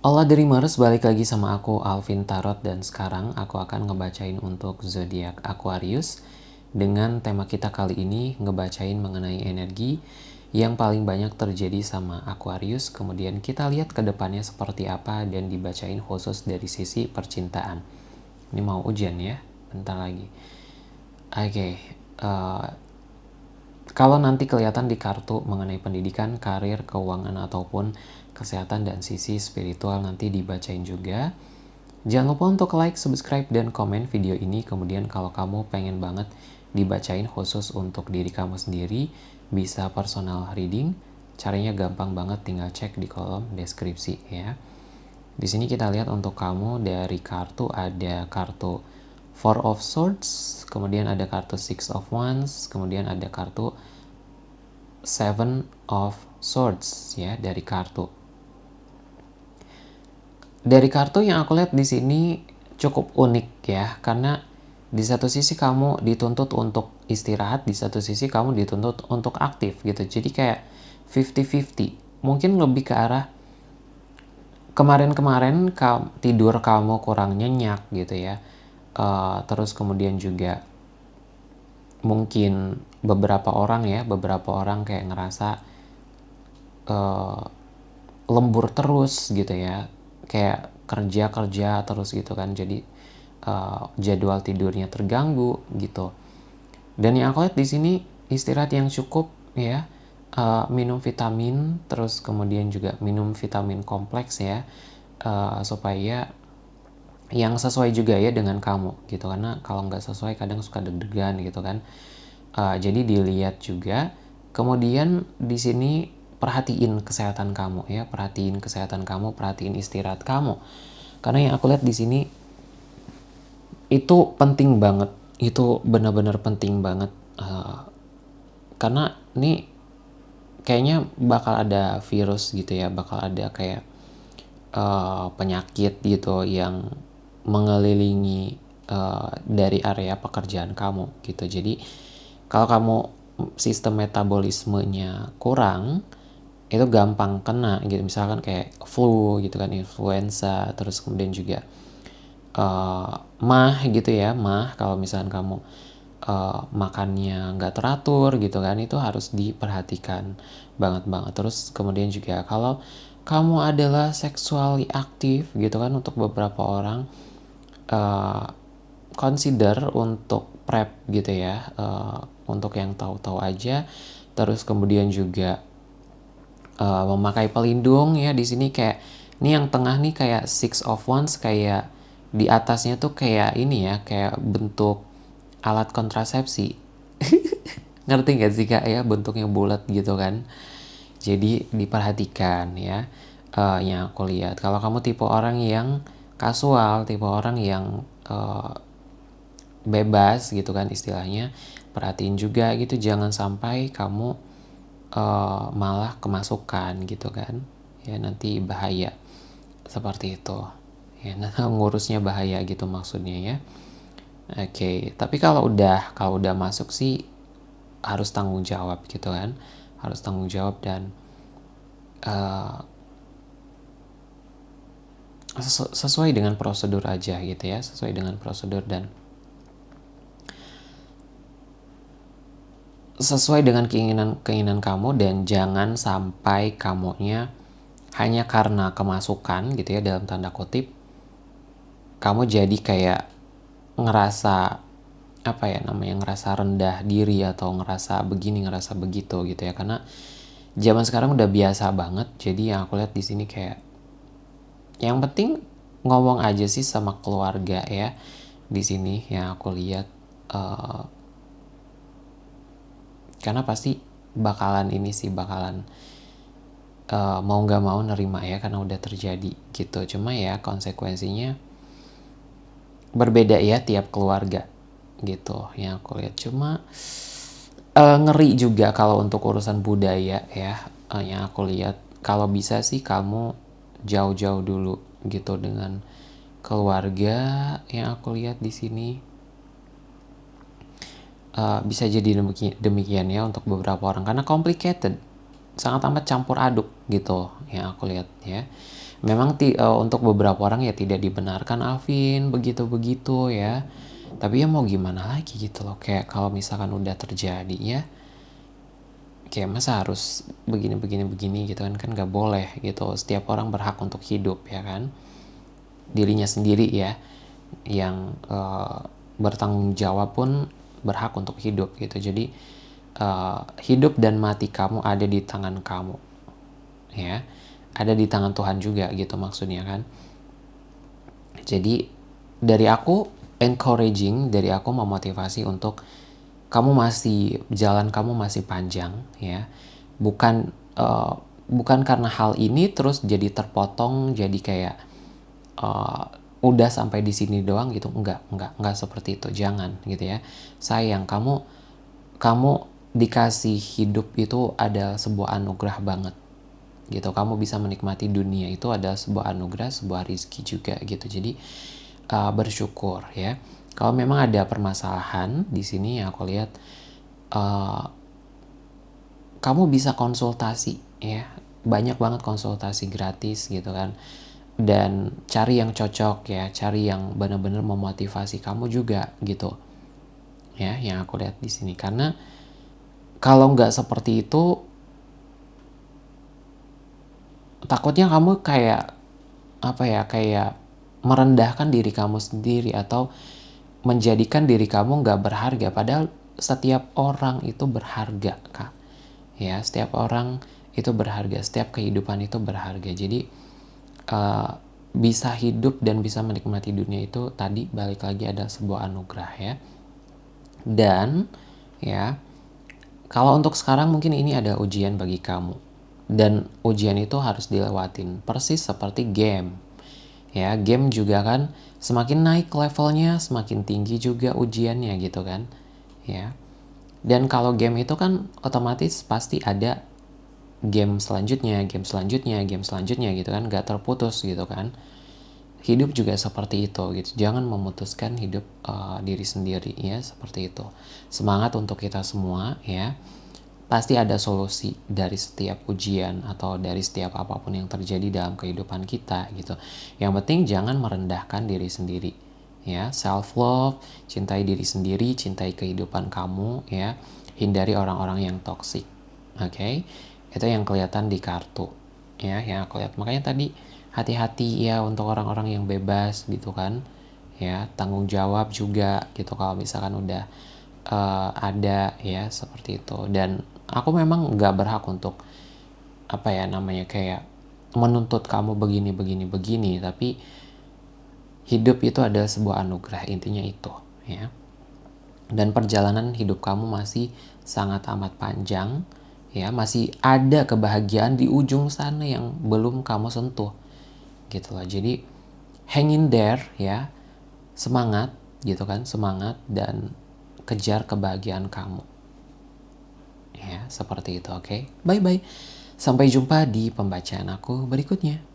Hola Dreamers, balik lagi sama aku Alvin Tarot. Dan sekarang aku akan ngebacain untuk zodiak Aquarius. Dengan tema kita kali ini ngebacain mengenai energi yang paling banyak terjadi sama Aquarius. Kemudian kita lihat ke depannya seperti apa dan dibacain khusus dari sisi percintaan. Ini mau ujian ya? Bentar lagi. Oke okay, uh, eh, kalau nanti kelihatan di kartu mengenai pendidikan, karir, keuangan ataupun kesehatan dan sisi spiritual nanti dibacain juga. Jangan lupa untuk like, subscribe, dan komen video ini. Kemudian kalau kamu pengen banget dibacain khusus untuk diri kamu sendiri, bisa personal reading. Caranya gampang banget, tinggal cek di kolom deskripsi ya. Di sini kita lihat untuk kamu dari kartu ada kartu Four of Swords, kemudian ada kartu Six of Wands, kemudian ada kartu Seven of Swords ya dari kartu. Dari kartu yang aku lihat di sini cukup unik ya karena di satu sisi kamu dituntut untuk istirahat di satu sisi kamu dituntut untuk aktif gitu. Jadi kayak 50-50 mungkin lebih ke arah kemarin-kemarin tidur kamu kurang nyenyak gitu ya. Uh, terus kemudian juga mungkin beberapa orang ya beberapa orang kayak ngerasa uh, lembur terus gitu ya. Kayak kerja kerja terus gitu kan. Jadi uh, jadwal tidurnya terganggu gitu. Dan yang aku lihat di sini istirahat yang cukup ya. Uh, minum vitamin terus kemudian juga minum vitamin kompleks ya. Uh, supaya yang sesuai juga ya dengan kamu gitu. Karena kalau nggak sesuai kadang suka deg-degan gitu kan. Uh, jadi dilihat juga. Kemudian di sini perhatiin kesehatan kamu ya. Perhatiin kesehatan kamu perhatiin istirahat kamu. Karena yang aku lihat di sini itu penting banget. Itu benar-benar penting banget. Uh, karena ini kayaknya bakal ada virus gitu ya. Bakal ada kayak uh, penyakit gitu yang mengelilingi uh, dari area pekerjaan kamu gitu. Jadi kalau kamu sistem metabolismenya kurang itu gampang kena gitu. Misalkan kayak flu gitu kan influenza terus kemudian juga uh, mah gitu ya mah. Kalau misalkan kamu uh, makannya nggak teratur gitu kan itu harus diperhatikan banget banget. Terus kemudian juga kalau kamu adalah seksually aktif gitu kan untuk beberapa orang uh, consider untuk prep gitu ya uh, untuk yang tahu-tahu aja. Terus kemudian juga uh, memakai pelindung ya di sini kayak ini yang tengah nih kayak six of wands kayak di atasnya tuh kayak ini ya kayak bentuk alat kontrasepsi. Ngerti gak sih kak ya bentuknya bulat gitu kan? Jadi diperhatikan ya uh, yang aku lihat. Kalau kamu tipe orang yang kasual tipe orang yang uh, bebas gitu kan istilahnya. Perhatiin juga gitu jangan sampai kamu uh, malah kemasukan gitu kan. Ya nanti bahaya. Seperti itu. Ya nah, ngurusnya bahaya gitu maksudnya ya. Oke okay. tapi kalau udah kalau udah masuk sih harus tanggung jawab gitu kan. Harus tanggung jawab dan uh, sesuai dengan prosedur aja gitu ya sesuai dengan prosedur dan sesuai dengan keinginan keinginan kamu dan jangan sampai kamunya hanya karena kemasukan gitu ya dalam tanda kutip kamu jadi kayak ngerasa apa ya namanya ngerasa rendah diri atau ngerasa begini ngerasa begitu gitu ya. Karena zaman sekarang udah biasa banget jadi yang aku lihat di sini kayak yang penting ngomong aja sih sama keluarga ya di sini yang aku lihat uh, karena pasti bakalan ini sih bakalan uh, mau nggak mau nerima ya karena udah terjadi gitu. Cuma ya konsekuensinya berbeda ya tiap keluarga gitu yang aku lihat. Cuma uh, ngeri juga kalau untuk urusan budaya ya uh, yang aku lihat. Kalau bisa sih kamu jauh-jauh dulu gitu dengan keluarga yang aku lihat di sini. Uh, bisa jadi demikian, ya untuk beberapa orang karena complicated sangat amat campur aduk gitu yang aku lihat ya. Memang ti uh, untuk beberapa orang ya tidak dibenarkan Alvin begitu-begitu ya. Tapi ya mau gimana lagi gitu loh kayak kalau misalkan udah terjadi ya kayak masa harus begini begini begini gitu kan. Kan nggak boleh gitu. Setiap orang berhak untuk hidup ya kan. Dirinya sendiri ya yang uh, bertanggung jawab pun berhak untuk hidup gitu. Jadi uh, hidup dan mati kamu ada di tangan kamu ya. Ada di tangan Tuhan juga gitu maksudnya kan. Jadi dari aku encouraging dari aku memotivasi untuk kamu masih jalan kamu masih panjang ya. Bukan uh, bukan karena hal ini terus jadi terpotong jadi kayak uh, udah sampai di sini doang gitu. Enggak enggak enggak seperti itu. Jangan gitu ya. Sayang kamu kamu dikasih hidup itu ada sebuah anugerah banget gitu. Kamu bisa menikmati dunia itu adalah sebuah anugerah sebuah rizki juga gitu. Jadi uh, bersyukur ya kalau memang ada permasalahan di sini ya aku lihat uh, kamu bisa konsultasi ya. Banyak banget konsultasi gratis gitu kan. Dan cari yang cocok ya. Cari yang benar-benar memotivasi kamu juga gitu ya yang aku lihat di sini. Karena kalau nggak seperti itu takutnya kamu kayak apa ya kayak merendahkan diri kamu sendiri atau menjadikan diri kamu nggak berharga. Padahal setiap orang itu berharga kak. Ya setiap orang itu berharga setiap kehidupan itu berharga. Jadi uh, bisa hidup dan bisa menikmati dunia itu tadi balik lagi ada sebuah anugerah ya. Dan ya kalau untuk sekarang mungkin ini ada ujian bagi kamu. Dan ujian itu harus dilewatin persis seperti game ya game juga kan semakin naik levelnya semakin tinggi juga ujiannya gitu kan. Ya. Dan kalau game itu kan otomatis pasti ada game selanjutnya game selanjutnya game selanjutnya gitu kan gak terputus gitu kan. Hidup juga seperti itu gitu. Jangan memutuskan hidup uh, diri sendiri ya seperti itu. Semangat untuk kita semua ya pasti ada solusi dari setiap ujian atau dari setiap apa pun yang terjadi dalam kehidupan kita gitu. Yang penting jangan merendahkan diri sendiri ya. Self love, cintai diri sendiri, cintai kehidupan kamu ya. Hindari orang-orang yang toksik. Oke. Okay? Itu yang kelihatan di kartu ya yang aku lihat. Makanya tadi hati-hati ya untuk orang-orang yang bebas gitu kan. Ya, tanggung jawab juga gitu kalau misalkan udah uh, ada ya seperti itu dan aku memang nggak berhak untuk apa ya namanya kayak menuntut kamu begini begini begini. Tapi hidup itu adalah sebuah anugerah intinya itu ya. Dan perjalanan hidup kamu masih sangat amat panjang ya. Masih ada kebahagiaan di ujung sana yang belum kamu sentuh gitu loh. Jadi hang in there ya. Semangat gitu kan semangat dan kejar kebahagiaan kamu Ya, seperti itu, oke? Okay? Bye-bye. Sampai jumpa di pembacaan aku berikutnya.